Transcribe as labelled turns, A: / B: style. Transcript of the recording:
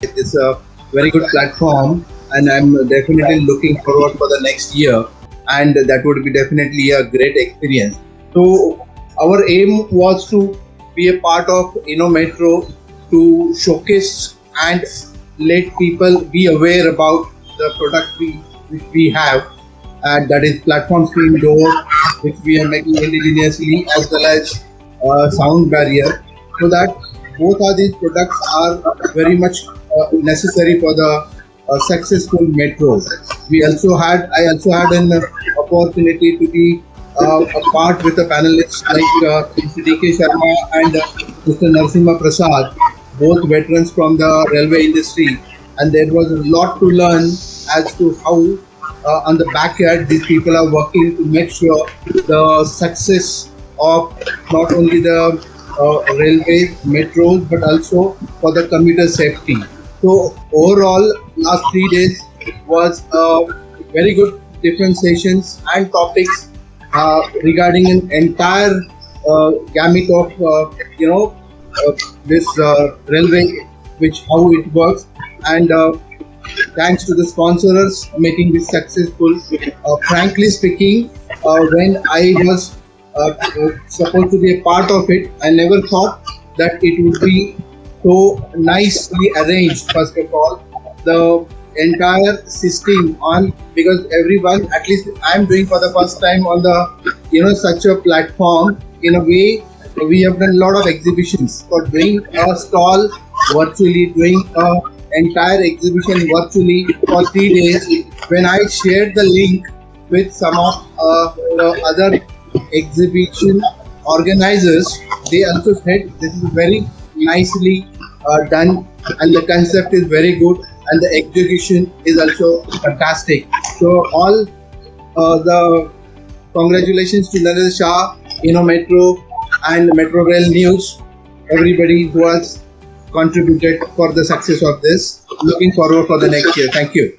A: It's a very good platform, and I'm definitely looking forward for the next year. And that would be definitely a great experience. So, our aim was to be a part of InnoMetro to showcase and let people be aware about the product we, which we have, and that is platform screen door, which we are making indigenously, as well as uh, sound barrier, so that both of these products are very much necessary for the uh, successful metro. We also had, I also had an opportunity to be uh, a part with the panelists like uh, Mr. D.K. Sharma and uh, Mr. Narsimha Prasad, both veterans from the railway industry. And there was a lot to learn as to how uh, on the backyard these people are working to make sure the success of not only the uh, railway metros but also for the commuter safety so overall last three days was uh, very good different sessions and topics uh, regarding an entire uh, gamut of uh, you know uh, this uh, railway which how it works and thanks to the sponsors making this successful. Frankly speaking, when I was supposed to be a part of it, I never thought that it would be so nicely arranged. First of all, the entire system on because everyone, at least I'm doing for the first time on the you know such a platform. In a way, we have done a lot of exhibitions for doing a stall virtually, doing a entire exhibition virtually for three days. When I shared the link with some of uh, the other exhibition organizers, they also said this is very nicely uh, done and the concept is very good and the execution is also fantastic. So all uh, the congratulations to Narendra Shah, InnoMetro and Metro Rail News, everybody who has contributed for the success of this. Looking forward for the next year. Thank you.